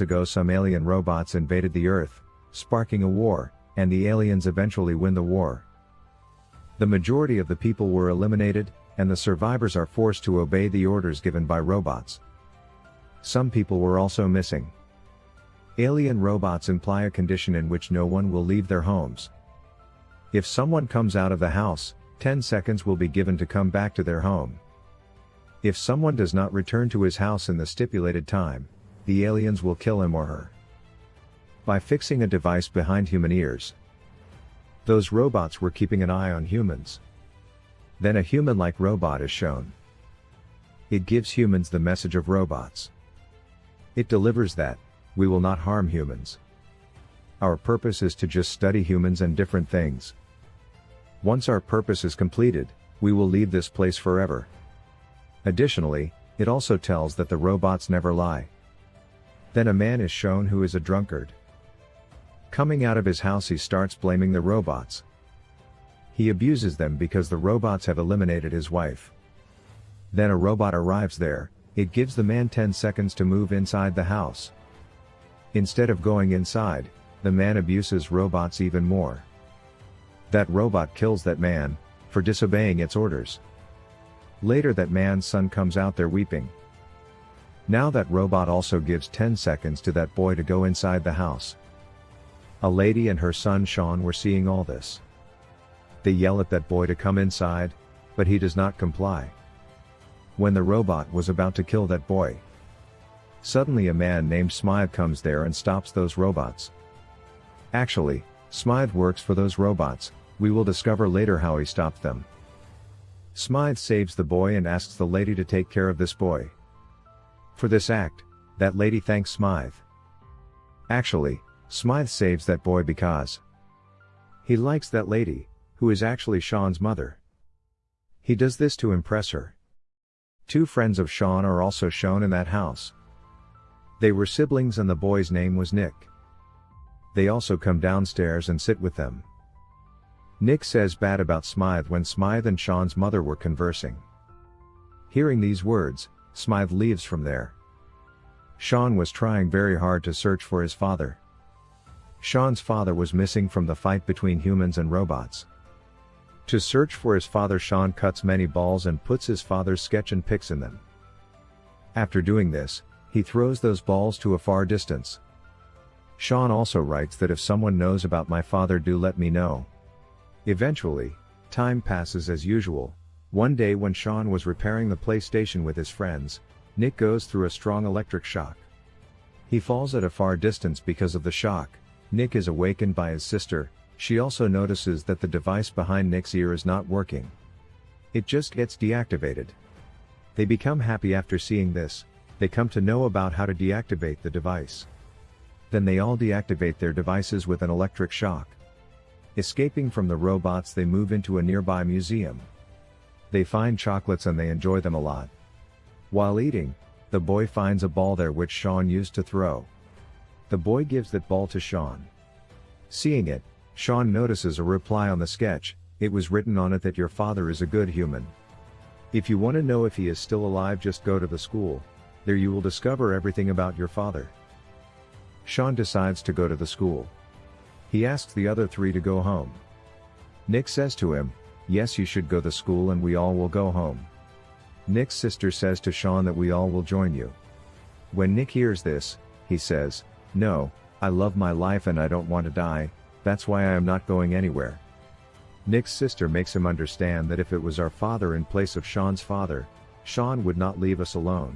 ago some alien robots invaded the Earth, sparking a war, and the aliens eventually win the war. The majority of the people were eliminated, and the survivors are forced to obey the orders given by robots. Some people were also missing. Alien robots imply a condition in which no one will leave their homes. If someone comes out of the house, 10 seconds will be given to come back to their home. If someone does not return to his house in the stipulated time, the aliens will kill him or her. By fixing a device behind human ears. Those robots were keeping an eye on humans. Then a human-like robot is shown. It gives humans the message of robots. It delivers that, we will not harm humans. Our purpose is to just study humans and different things. Once our purpose is completed, we will leave this place forever. Additionally, it also tells that the robots never lie. Then a man is shown who is a drunkard. Coming out of his house he starts blaming the robots. He abuses them because the robots have eliminated his wife. Then a robot arrives there, it gives the man 10 seconds to move inside the house. Instead of going inside, the man abuses robots even more. That robot kills that man, for disobeying its orders. Later that man's son comes out there weeping. Now that robot also gives 10 seconds to that boy to go inside the house. A lady and her son Sean were seeing all this. They yell at that boy to come inside, but he does not comply. When the robot was about to kill that boy, suddenly a man named Smythe comes there and stops those robots. Actually, Smythe works for those robots, we will discover later how he stopped them. Smythe saves the boy and asks the lady to take care of this boy. For this act, that lady thanks Smythe. Actually, Smythe saves that boy because he likes that lady, who is actually Sean's mother. He does this to impress her. Two friends of Sean are also shown in that house. They were siblings and the boy's name was Nick. They also come downstairs and sit with them. Nick says bad about Smythe when Smythe and Sean's mother were conversing. Hearing these words, Smythe leaves from there. Sean was trying very hard to search for his father. Sean's father was missing from the fight between humans and robots. To search for his father Sean cuts many balls and puts his father's sketch and pics in them. After doing this, he throws those balls to a far distance. Sean also writes that if someone knows about my father do let me know. Eventually, time passes as usual. One day when Sean was repairing the PlayStation with his friends, Nick goes through a strong electric shock. He falls at a far distance because of the shock. Nick is awakened by his sister, she also notices that the device behind Nick's ear is not working. It just gets deactivated. They become happy after seeing this, they come to know about how to deactivate the device. Then they all deactivate their devices with an electric shock. Escaping from the robots they move into a nearby museum. They find chocolates and they enjoy them a lot. While eating, the boy finds a ball there which Sean used to throw. The boy gives that ball to Sean. Seeing it, Sean notices a reply on the sketch, it was written on it that your father is a good human. If you want to know if he is still alive just go to the school, there you will discover everything about your father. Sean decides to go to the school. He asks the other three to go home. Nick says to him, yes you should go to school and we all will go home. Nick's sister says to Sean that we all will join you. When Nick hears this, he says, no, I love my life and I don't want to die, that's why I am not going anywhere. Nick's sister makes him understand that if it was our father in place of Sean's father, Sean would not leave us alone.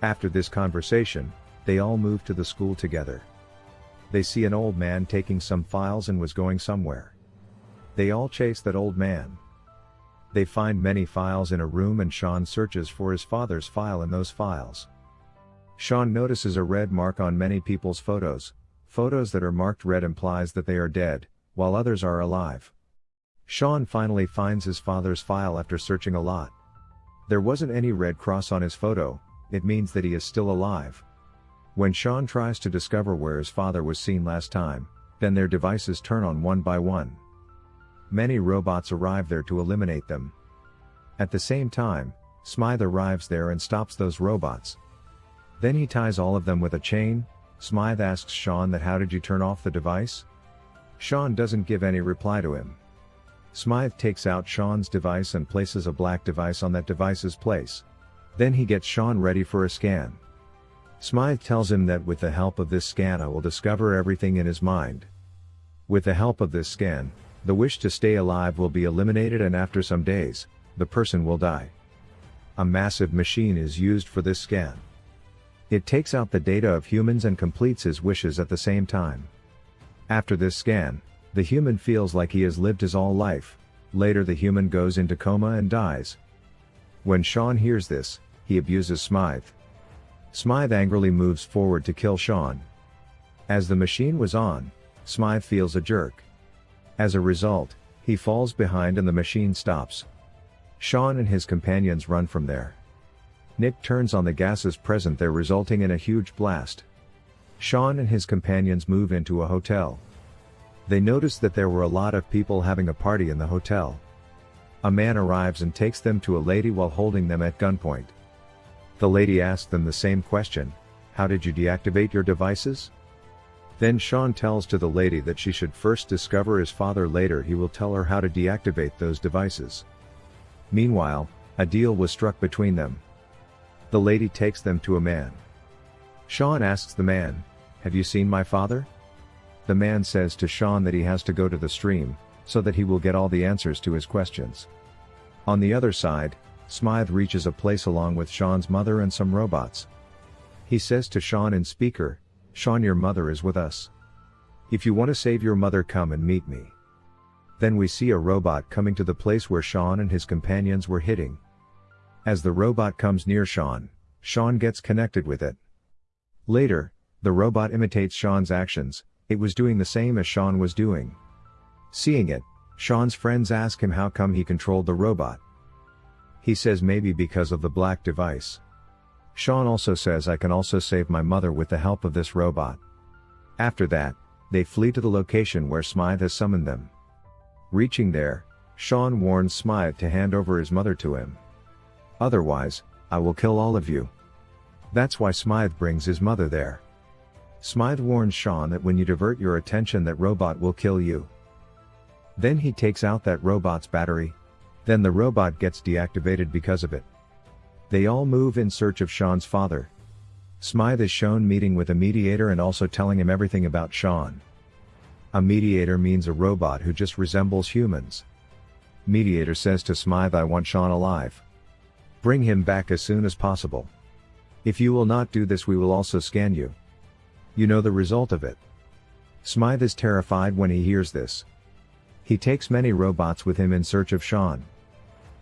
After this conversation, they all move to the school together. They see an old man taking some files and was going somewhere. They all chase that old man. They find many files in a room and Sean searches for his father's file in those files. Sean notices a red mark on many people's photos. Photos that are marked red implies that they are dead, while others are alive. Sean finally finds his father's file after searching a lot. There wasn't any red cross on his photo, it means that he is still alive. When Sean tries to discover where his father was seen last time, then their devices turn on one by one. Many robots arrive there to eliminate them. At the same time, Smythe arrives there and stops those robots. Then he ties all of them with a chain. Smythe asks Sean that how did you turn off the device? Sean doesn't give any reply to him. Smythe takes out Sean's device and places a black device on that device's place. Then he gets Sean ready for a scan. Smythe tells him that with the help of this scan I will discover everything in his mind. With the help of this scan, the wish to stay alive will be eliminated and after some days, the person will die. A massive machine is used for this scan. It takes out the data of humans and completes his wishes at the same time. After this scan, the human feels like he has lived his all life, later the human goes into coma and dies. When Sean hears this, he abuses Smythe. Smythe angrily moves forward to kill Sean. As the machine was on, Smythe feels a jerk. As a result, he falls behind and the machine stops. Sean and his companions run from there. Nick turns on the gases present there resulting in a huge blast. Sean and his companions move into a hotel. They notice that there were a lot of people having a party in the hotel. A man arrives and takes them to a lady while holding them at gunpoint. The lady asks them the same question, how did you deactivate your devices? Then Sean tells to the lady that she should first discover his father later he will tell her how to deactivate those devices. Meanwhile, a deal was struck between them. The lady takes them to a man. Sean asks the man, Have you seen my father? The man says to Sean that he has to go to the stream, so that he will get all the answers to his questions. On the other side, Smythe reaches a place along with Sean's mother and some robots. He says to Sean in speaker, Sean your mother is with us. If you want to save your mother come and meet me. Then we see a robot coming to the place where Sean and his companions were hitting. As the robot comes near Sean, Sean gets connected with it. Later, the robot imitates Sean's actions, it was doing the same as Sean was doing. Seeing it, Sean's friends ask him how come he controlled the robot. He says maybe because of the black device. Sean also says I can also save my mother with the help of this robot. After that, they flee to the location where Smythe has summoned them. Reaching there, Sean warns Smythe to hand over his mother to him. Otherwise, I will kill all of you. That's why Smythe brings his mother there. Smythe warns Sean that when you divert your attention that robot will kill you. Then he takes out that robot's battery. Then the robot gets deactivated because of it. They all move in search of Sean's father. Smythe is shown meeting with a mediator and also telling him everything about Sean. A mediator means a robot who just resembles humans. Mediator says to Smythe I want Sean alive. Bring him back as soon as possible. If you will not do this we will also scan you. You know the result of it. Smythe is terrified when he hears this. He takes many robots with him in search of Sean.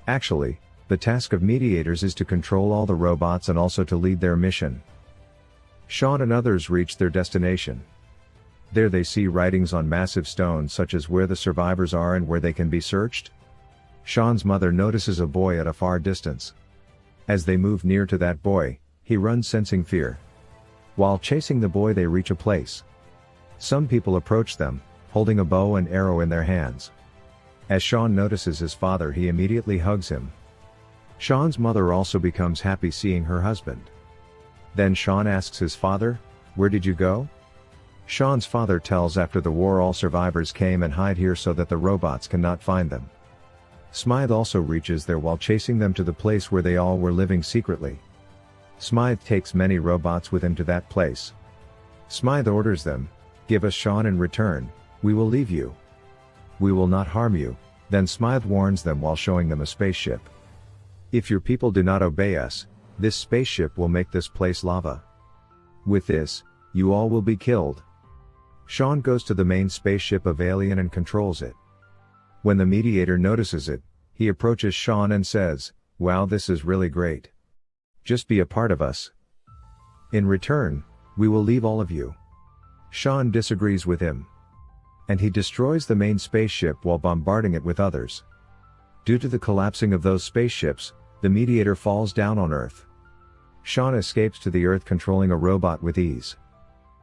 Actually, the task of mediators is to control all the robots and also to lead their mission. Sean and others reach their destination. There they see writings on massive stones such as where the survivors are and where they can be searched. Sean's mother notices a boy at a far distance. As they move near to that boy, he runs sensing fear. While chasing the boy they reach a place. Some people approach them, holding a bow and arrow in their hands. As Sean notices his father he immediately hugs him. Sean's mother also becomes happy seeing her husband. Then Sean asks his father, where did you go? Sean's father tells after the war all survivors came and hide here so that the robots cannot find them. Smythe also reaches there while chasing them to the place where they all were living secretly. Smythe takes many robots with him to that place. Smythe orders them, give us Sean in return, we will leave you. We will not harm you, then Smythe warns them while showing them a spaceship. If your people do not obey us, this spaceship will make this place lava. With this, you all will be killed. Sean goes to the main spaceship of Alien and controls it. When the mediator notices it, he approaches Sean and says, Wow, this is really great. Just be a part of us. In return, we will leave all of you. Sean disagrees with him. And he destroys the main spaceship while bombarding it with others. Due to the collapsing of those spaceships, the mediator falls down on Earth. Sean escapes to the Earth controlling a robot with ease.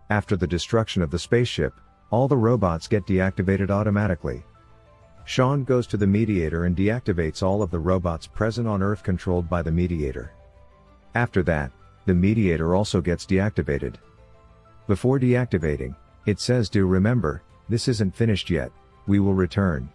After the destruction of the spaceship, all the robots get deactivated automatically. Sean goes to the mediator and deactivates all of the robots present on Earth controlled by the mediator. After that, the mediator also gets deactivated. Before deactivating, it says do remember, this isn't finished yet, we will return.